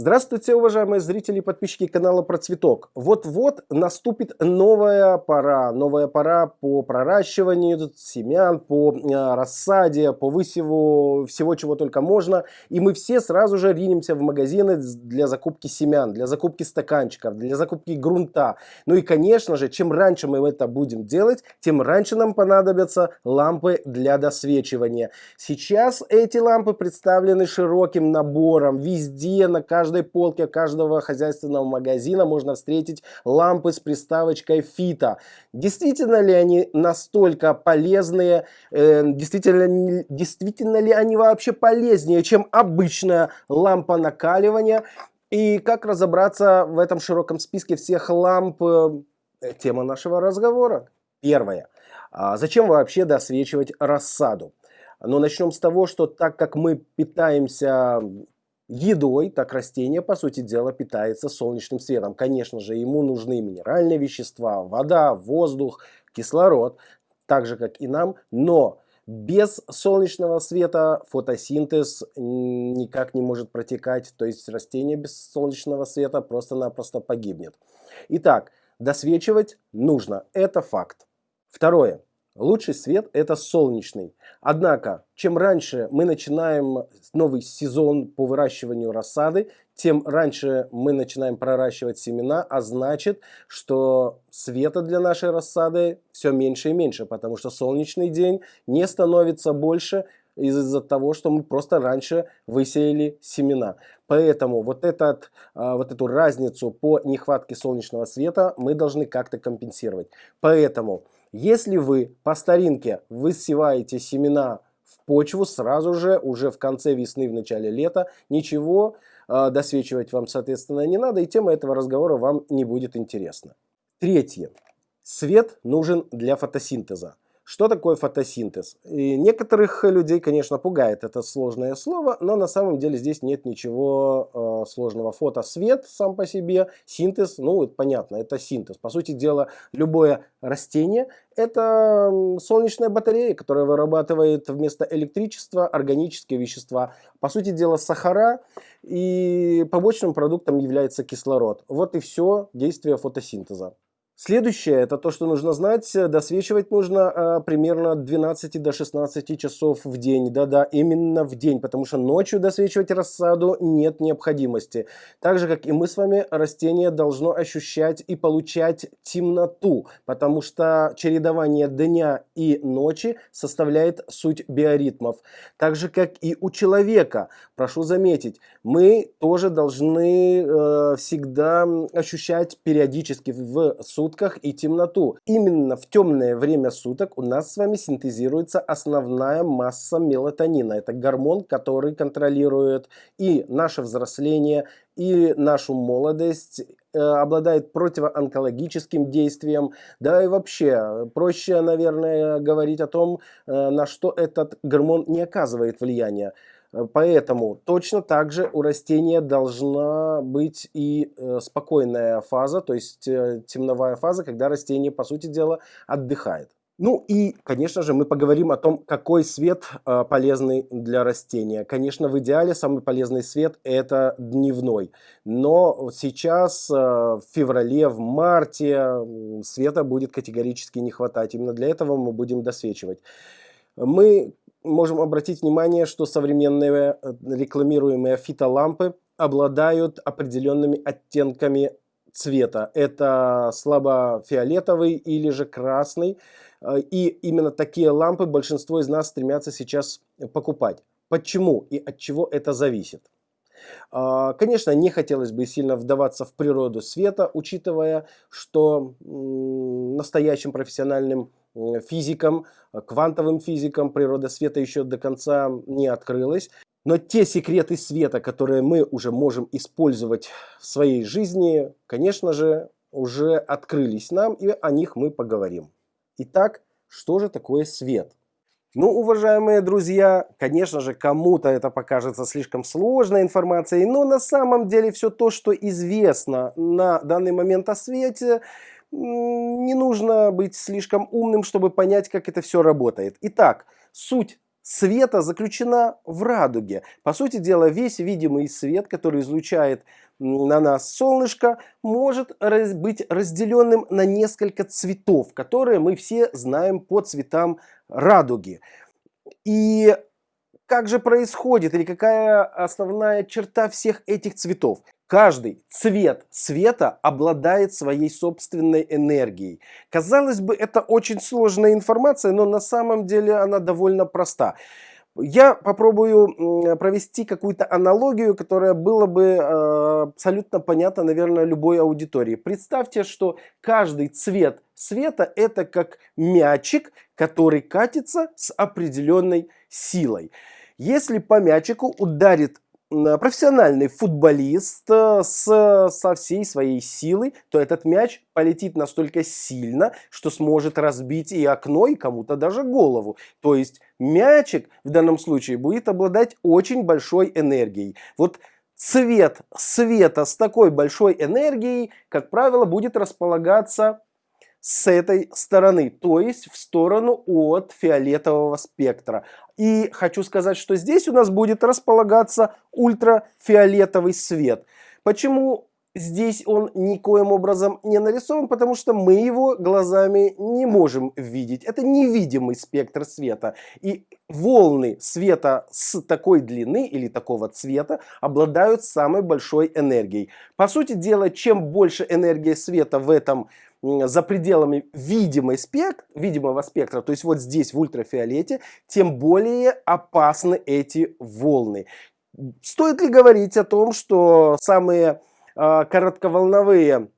Здравствуйте, уважаемые зрители и подписчики канала Про Цветок. Вот-вот наступит новая пора. Новая пора по проращиванию семян, по э, рассаде, по высеву всего, чего только можно. И мы все сразу же ринемся в магазины для закупки семян, для закупки стаканчиков, для закупки грунта. Ну и, конечно же, чем раньше мы это будем делать, тем раньше нам понадобятся лампы для досвечивания. Сейчас эти лампы представлены широким набором. Везде, на каждом каждой полке каждого хозяйственного магазина можно встретить лампы с приставочкой фита. Действительно ли они настолько полезные, э, действительно, действительно ли они вообще полезнее, чем обычная лампа накаливания? И как разобраться в этом широком списке всех ламп? Э, тема нашего разговора. Первое. А зачем вообще досвечивать рассаду? Но ну, начнем с того, что так как мы питаемся едой, так растение, по сути дела, питается солнечным светом. Конечно же, ему нужны минеральные вещества, вода, воздух, кислород, так же, как и нам, но без солнечного света фотосинтез никак не может протекать, то есть растение без солнечного света просто-напросто погибнет. Итак, досвечивать нужно, это факт. Второе. Лучший свет это солнечный. Однако, чем раньше мы начинаем новый сезон по выращиванию рассады, тем раньше мы начинаем проращивать семена, а значит, что света для нашей рассады все меньше и меньше, потому что солнечный день не становится больше из-за того, что мы просто раньше высеяли семена. Поэтому вот, этот, а, вот эту разницу по нехватке солнечного света мы должны как-то компенсировать. Поэтому если вы по старинке высеваете семена в почву сразу же, уже в конце весны, в начале лета, ничего э, досвечивать вам, соответственно, не надо, и тема этого разговора вам не будет интересна. Третье. Свет нужен для фотосинтеза. Что такое фотосинтез? И некоторых людей, конечно, пугает это сложное слово, но на самом деле здесь нет ничего э, сложного. Фотосвет сам по себе, синтез, ну, это понятно, это синтез. По сути дела, любое растение – это солнечная батарея, которая вырабатывает вместо электричества органические вещества. По сути дела, сахара и побочным продуктом является кислород. Вот и все действие фотосинтеза. Следующее, это то, что нужно знать, досвечивать нужно а, примерно от 12 до 16 часов в день. Да-да, именно в день, потому что ночью досвечивать рассаду нет необходимости. Так же, как и мы с вами, растение должно ощущать и получать темноту, потому что чередование дня и ночи составляет суть биоритмов. Так же, как и у человека. Прошу заметить, мы тоже должны э, всегда ощущать периодически в сутки сутках и темноту. Именно в темное время суток у нас с вами синтезируется основная масса мелатонина. Это гормон, который контролирует и наше взросление, и нашу молодость, э, обладает противоонкологическим действием, да и вообще проще, наверное, говорить о том, э, на что этот гормон не оказывает влияния. Э, поэтому точно так же у растения должна быть и э, спокойная фаза, то есть э, темновая фаза, когда растение, по сути дела, отдыхает. Ну и, конечно же, мы поговорим о том, какой свет полезный для растения. Конечно, в идеале самый полезный свет это дневной. Но сейчас, в феврале, в марте света будет категорически не хватать. Именно для этого мы будем досвечивать. Мы можем обратить внимание, что современные э, рекламируемые фитолампы обладают определенными оттенками цвета. Это слабо фиолетовый или же красный. Э, и именно такие лампы большинство из нас стремятся сейчас покупать. Почему и от чего это зависит? А, конечно, не хотелось бы сильно вдаваться в природу света, учитывая, что настоящим профессиональным физикам, э, квантовым физикам природа света еще до конца не открылась. Но те секреты света, которые мы уже можем использовать в своей жизни, конечно же, уже открылись нам, и о них мы поговорим. Итак, что же такое свет? Ну, уважаемые друзья, конечно же, кому-то это покажется слишком сложной информацией, но на самом деле все то, что известно на данный момент о свете, не нужно быть слишком умным, чтобы понять, как это все работает. Итак, суть света заключена в радуге. По сути дела, весь видимый свет, который излучает на нас солнышко, может раз быть разделенным на несколько цветов, которые мы все знаем по цветам радуги. И как же происходит или какая основная черта всех этих цветов? Каждый цвет света обладает своей собственной энергией. Казалось бы, это очень сложная информация, но на самом деле она довольно проста. Я попробую провести какую-то аналогию, которая была бы э, абсолютно понятна, наверное, любой аудитории. Представьте, что каждый цвет света это как мячик, который катится с определенной силой. Если по мячику ударит профессиональный футболист э, с, со всей своей силой, то этот мяч полетит настолько сильно, что сможет разбить и окно, и кому-то даже голову. То есть мячик в данном случае будет обладать очень большой энергией. Вот цвет света с такой большой энергией, как правило, будет располагаться с этой стороны, то есть в сторону от фиолетового спектра. И хочу сказать, что здесь у нас будет располагаться ультрафиолетовый свет. Почему здесь он никоим образом не нарисован? Потому что мы его глазами не можем видеть. Это невидимый спектр света. И волны света с такой длины или такого цвета обладают самой большой энергией. По сути дела, чем больше энергия света в этом за пределами видимой спект, видимого спектра, то есть вот здесь в ультрафиолете, тем более опасны эти волны. Стоит ли говорить о том, что самые э, коротковолновые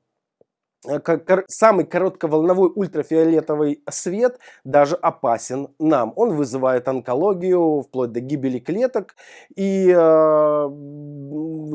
самый коротковолновой ультрафиолетовый свет даже опасен нам. Он вызывает онкологию, вплоть до гибели клеток. И э,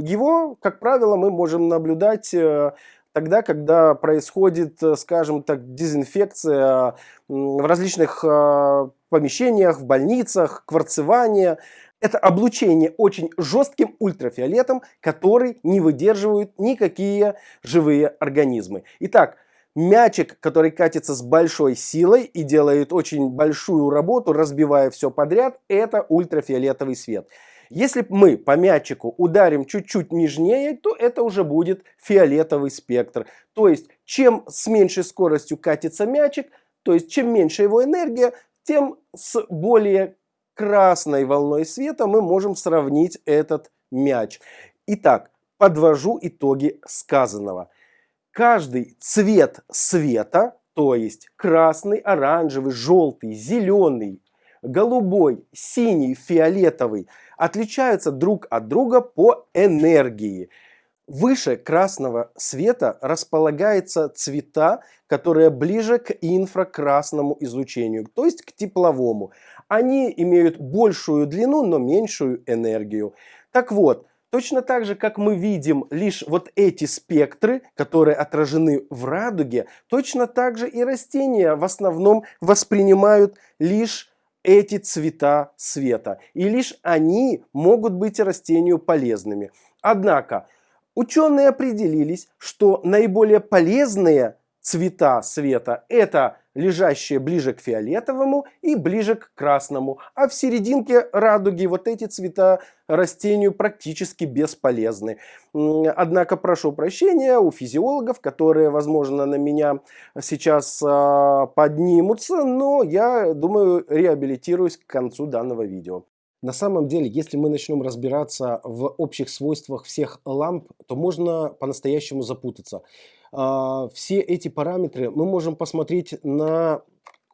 его, как правило, мы можем наблюдать э, тогда, когда происходит, э, скажем так, дезинфекция в различных э, помещениях, в больницах, кварцевание. Это облучение очень жестким ультрафиолетом, который не выдерживают никакие живые организмы. Итак, мячик, который катится с большой силой и делает очень большую работу, разбивая все подряд, это ультрафиолетовый свет. Если мы по мячику ударим чуть-чуть нежнее, то это уже будет фиолетовый спектр. То есть, чем с меньшей скоростью катится мячик, то есть, чем меньше его энергия, тем с более красной волной света мы можем сравнить этот мяч. Итак, подвожу итоги сказанного. Каждый цвет света, то есть красный, оранжевый, желтый, зеленый, голубой, синий, фиолетовый отличаются друг от друга по энергии. Выше красного света располагаются цвета, которые ближе к инфракрасному излучению, то есть к тепловому. Они имеют большую длину, но меньшую энергию. Так вот, точно так же, как мы видим лишь вот эти спектры, которые отражены в радуге, точно так же и растения в основном воспринимают лишь эти цвета света. И лишь они могут быть растению полезными. Однако ученые определились, что наиболее полезные цвета света это лежащие ближе к фиолетовому и ближе к красному. А в серединке радуги вот эти цвета растению практически бесполезны. Однако прошу прощения у физиологов, которые, возможно, на меня сейчас э, поднимутся, но я думаю, реабилитируюсь к концу данного видео. На самом деле, если мы начнем разбираться в общих свойствах всех ламп, то можно по-настоящему запутаться. А, все эти параметры мы можем посмотреть на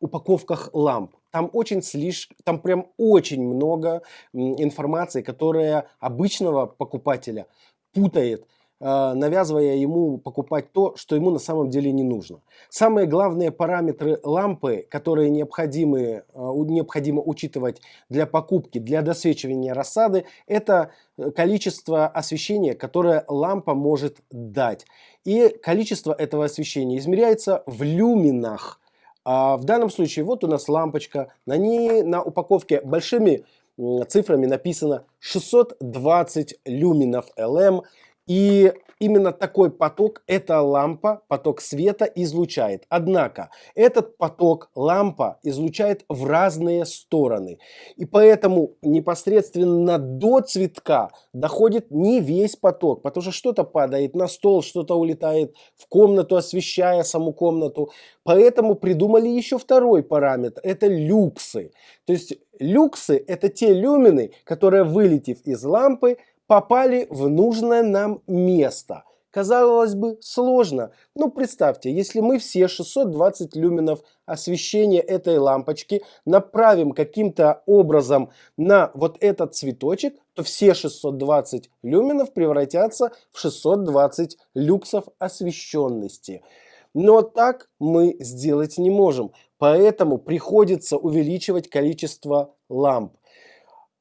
упаковках ламп. Там очень слишком, там прям очень много информации, которая обычного покупателя путает. Э, навязывая ему покупать то, что ему на самом деле не нужно. Самые главные параметры лампы, которые необходимы, э, необходимо учитывать для покупки, для досвечивания рассады, это э, количество освещения, которое лампа может дать. И количество этого освещения измеряется в люминах. А в данном случае вот у нас лампочка, на ней на упаковке большими цифрами написано 620 люминов LM. И именно такой поток эта лампа, поток света излучает. Однако этот поток лампа излучает в разные стороны. И поэтому непосредственно до цветка доходит не весь поток, потому что что-то падает на стол, что-то улетает в комнату, освещая саму комнату. Поэтому придумали еще второй параметр, это люксы. То есть люксы это те люмины, которые вылетев из лампы, попали в нужное нам место. Казалось бы, сложно. Но представьте, если мы все 620 люменов освещения этой лампочки направим каким-то образом на вот этот цветочек, то все 620 люменов превратятся в 620 люксов освещенности. Но так мы сделать не можем. Поэтому приходится увеличивать количество ламп.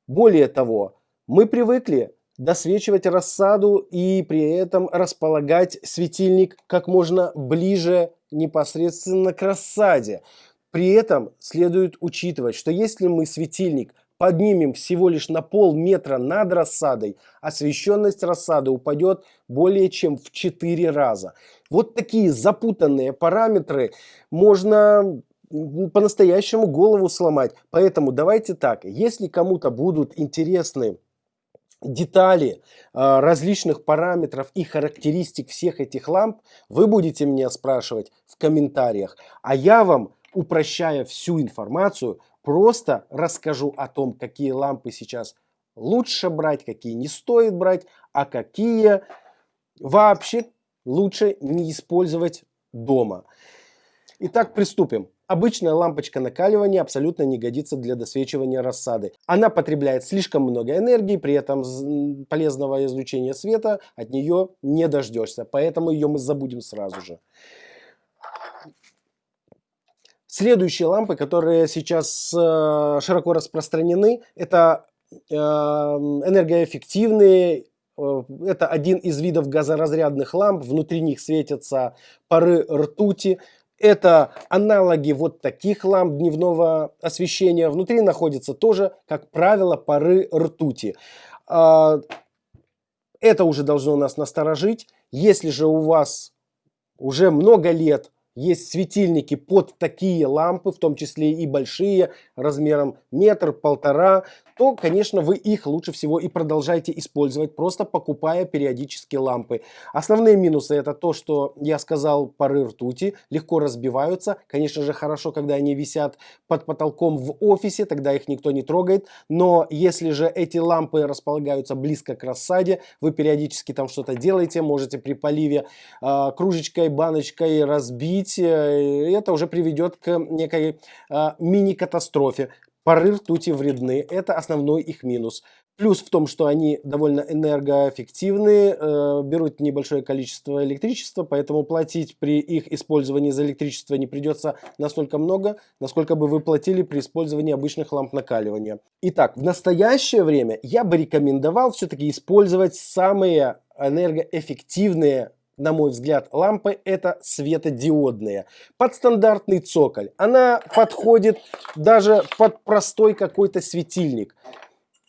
Более того, мы привыкли досвечивать рассаду и при этом располагать светильник как можно ближе непосредственно к рассаде. При этом следует учитывать, что если мы светильник поднимем всего лишь на полметра над рассадой, освещенность рассады упадет более чем в 4 раза. Вот такие запутанные параметры можно по-настоящему голову сломать. Поэтому давайте так, если кому-то будут интересны детали а, различных параметров и характеристик всех этих ламп вы будете меня спрашивать в комментариях. А я вам, упрощая всю информацию, просто расскажу о том, какие лампы сейчас лучше брать, какие не стоит брать, а какие вообще лучше не использовать дома. Итак, приступим. Обычная лампочка накаливания абсолютно не годится для досвечивания рассады. Она потребляет слишком много энергии, при этом полезного излучения света от нее не дождешься. Поэтому ее мы забудем сразу же. Следующие лампы, которые сейчас э, широко распространены, это э, энергоэффективные э, это один из видов газоразрядных ламп, внутри них светятся пары ртути, это аналоги вот таких ламп дневного освещения. Внутри находятся тоже, как правило, пары ртути. А, это уже должно нас насторожить. Если же у вас уже много лет есть светильники под такие лампы, в том числе и большие, размером метр, полтора, то, конечно, вы их лучше всего и продолжайте использовать, просто покупая периодически лампы. Основные минусы это то, что я сказал, пары ртути легко разбиваются. Конечно же, хорошо, когда они висят под потолком в офисе, тогда их никто не трогает. Но если же эти лампы располагаются близко к рассаде, вы периодически там что-то делаете, можете при поливе э, кружечкой, баночкой разбить, э, и это уже приведет к некой э, мини-катастрофе. Пары ртути вредны, это основной их минус. Плюс в том, что они довольно энергоэффективные, э, берут небольшое количество электричества, поэтому платить при их использовании за электричество не придется настолько много, насколько бы вы платили при использовании обычных ламп накаливания. Итак, в настоящее время я бы рекомендовал все-таки использовать самые энергоэффективные на мой взгляд, лампы это светодиодные. Под стандартный цоколь. Она подходит даже под простой какой-то светильник.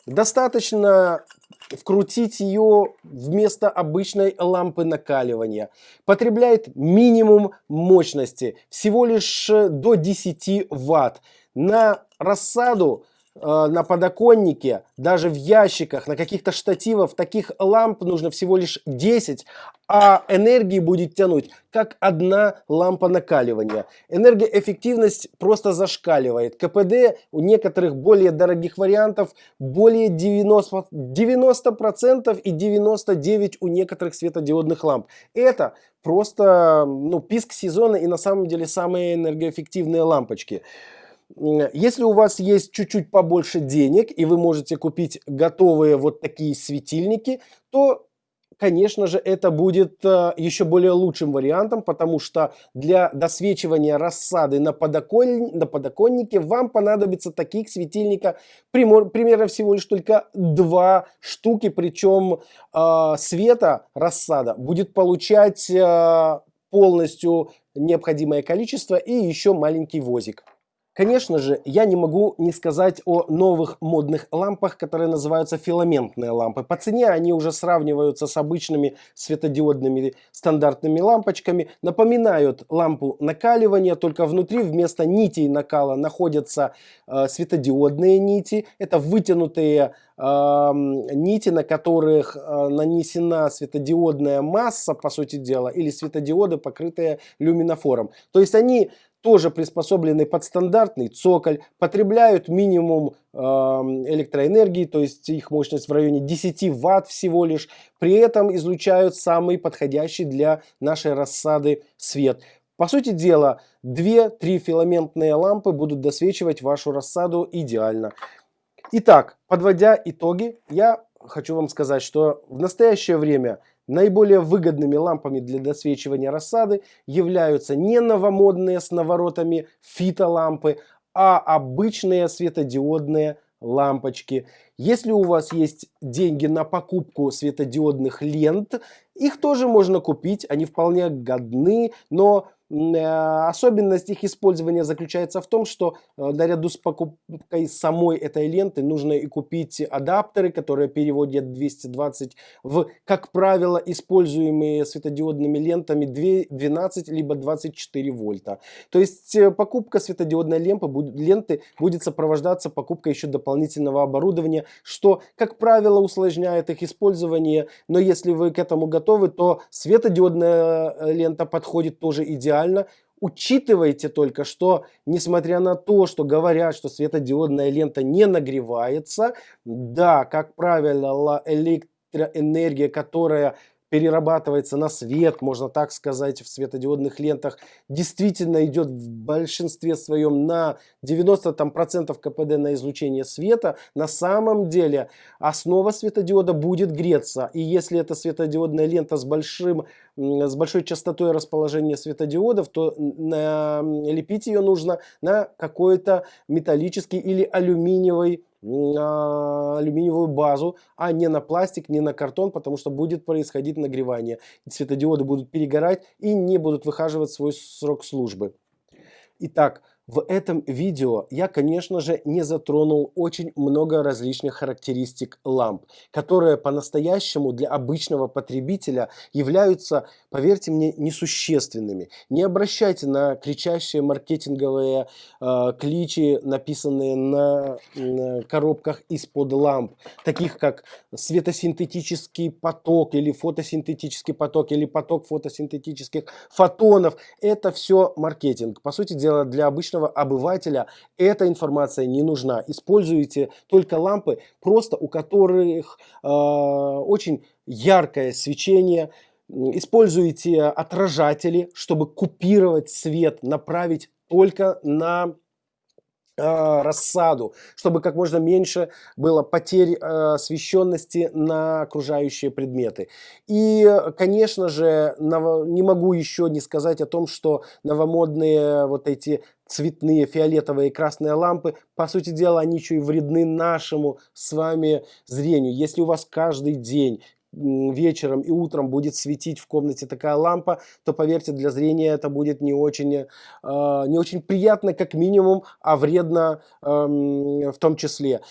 Достаточно вкрутить ее вместо обычной лампы накаливания. Потребляет минимум мощности, всего лишь до 10 ватт. На рассаду Э, на подоконнике, даже в ящиках, на каких-то штативах, таких ламп нужно всего лишь 10, а энергии будет тянуть как одна лампа накаливания. Энергоэффективность просто зашкаливает. КПД у некоторых более дорогих вариантов более 90%, 90% и 99% у некоторых светодиодных ламп. Это просто ну, писк сезона и на самом деле самые энергоэффективные лампочки. Если у вас есть чуть-чуть побольше денег и вы можете купить готовые вот такие светильники, то конечно же, это будет э, еще более лучшим вариантом, потому что для досвечивания рассады на, подокон... на подоконнике вам понадобится таких светильника примерно всего лишь только два штуки, причем э, света рассада будет получать э, полностью необходимое количество и еще маленький возик. Конечно же, я не могу не сказать о новых модных лампах, которые называются филаментные лампы. По цене они уже сравниваются с обычными светодиодными стандартными лампочками. Напоминают лампу накаливания, только внутри вместо нитей накала находятся э, светодиодные нити. Это вытянутые э, нити, на которых э, нанесена светодиодная масса, по сути дела, или светодиоды, покрытые люминофором. То есть они тоже приспособлены под стандартный цоколь, потребляют минимум э, электроэнергии, то есть их мощность в районе 10 ватт всего лишь, при этом излучают самый подходящий для нашей рассады свет. По сути дела, 2-3 филаментные лампы будут досвечивать вашу рассаду идеально. Итак, подводя итоги, я хочу вам сказать, что в настоящее время Наиболее выгодными лампами для досвечивания рассады являются не новомодные с наворотами фитолампы, а обычные светодиодные лампочки. Если у вас есть деньги на покупку светодиодных лент, их тоже можно купить, они вполне годны, но особенность их использования заключается в том, что э, наряду с покупкой самой этой ленты нужно и купить адаптеры, которые переводят 220 в, как правило, используемые светодиодными лентами 12 либо 24 вольта. То есть э, покупка светодиодной ленты, ленты будет сопровождаться покупкой еще дополнительного оборудования, что, как правило, усложняет их использование. Но если вы к этому готовы, то светодиодная лента подходит тоже идеально идеально. Учитывайте только, что несмотря на то, что говорят, что светодиодная лента не нагревается, да, как правило, электроэнергия, которая перерабатывается на свет, можно так сказать, в светодиодных лентах, действительно идет в большинстве своем на 90% КПД на излучение света, на самом деле основа светодиода будет греться. И если это светодиодная лента с, большим, с большой частотой расположения светодиодов, то лепить ее нужно на какой-то металлический или алюминиевый на алюминиевую базу, а не на пластик, не на картон, потому что будет происходить нагревание. Светодиоды будут перегорать и не будут выхаживать свой срок службы. Итак, в этом видео я, конечно же, не затронул очень много различных характеристик ламп, которые по-настоящему для обычного потребителя являются, поверьте мне, несущественными. Не обращайте на кричащие маркетинговые э, кличи, написанные на, на коробках из-под ламп, таких как светосинтетический поток или фотосинтетический поток или поток фотосинтетических фотонов. Это все маркетинг. По сути дела, для обычного обычного обывателя эта информация не нужна. Используйте только лампы, просто у которых э, очень яркое свечение. Используйте отражатели, чтобы купировать свет, направить только на рассаду, чтобы как можно меньше было потерь э, освещенности на окружающие предметы. И, конечно же, не могу еще не сказать о том, что новомодные вот эти цветные фиолетовые и красные лампы, по сути дела, они еще и вредны нашему с вами зрению. Если у вас каждый день вечером и утром будет светить в комнате такая лампа, то поверьте, для зрения это будет не очень, э, не очень приятно, как минимум, а вредно э, в том числе.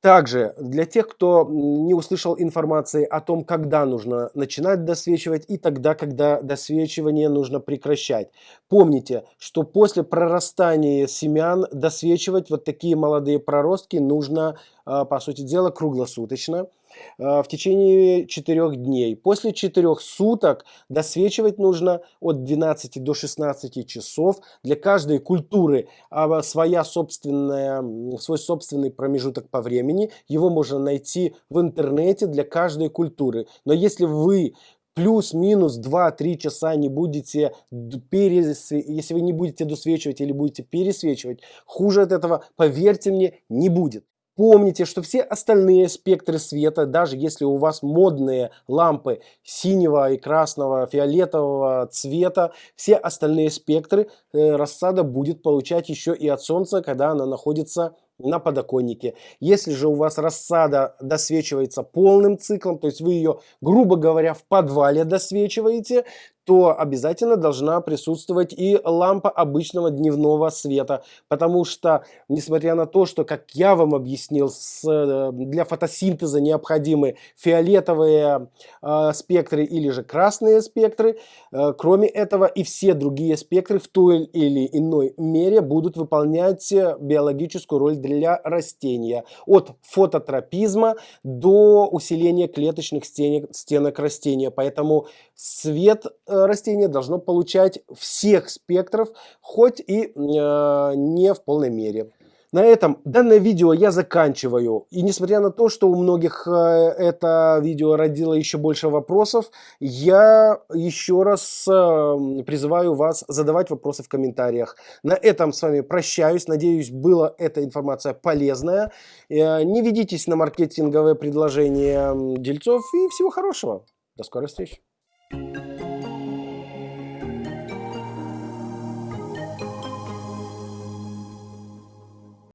Также для тех, кто не услышал информации о том, когда нужно начинать досвечивать и тогда, когда досвечивание нужно прекращать. Помните, что после прорастания семян досвечивать вот такие молодые проростки нужно, а, по сути дела, круглосуточно. Э, в течение 4 дней. После 4 суток досвечивать нужно от 12 до 16 часов. Для каждой культуры а, своя собственная, свой собственный промежуток по времени. Его можно найти в интернете для каждой культуры. Но если вы плюс-минус 2-3 часа не будете перес... если вы не будете досвечивать или будете пересвечивать, хуже от этого, поверьте мне, не будет. Помните, что все остальные спектры света, даже если у вас модные лампы синего и красного, фиолетового цвета, все остальные спектры э, рассада будет получать еще и от солнца, когда она находится на подоконнике. Если же у вас рассада досвечивается полным циклом, то есть вы ее, грубо говоря, в подвале досвечиваете, то обязательно должна присутствовать и лампа обычного дневного света, потому что, несмотря на то, что, как я вам объяснил, с, э, для фотосинтеза необходимы фиолетовые э, спектры или же красные спектры, э, кроме этого и все другие спектры в той или иной мере будут выполнять биологическую роль для растения, от фототропизма до усиления клеточных стенок, стенок растения, поэтому свет э, растения должно получать всех спектров, хоть и э, не в полной мере. На этом данное видео я заканчиваю. И несмотря на то, что у многих э, это видео родило еще больше вопросов, я еще раз э, призываю вас задавать вопросы в комментариях. На этом с вами прощаюсь. Надеюсь, была эта информация полезная. Э, не ведитесь на маркетинговые предложения дельцов и всего хорошего. До скорой встречи.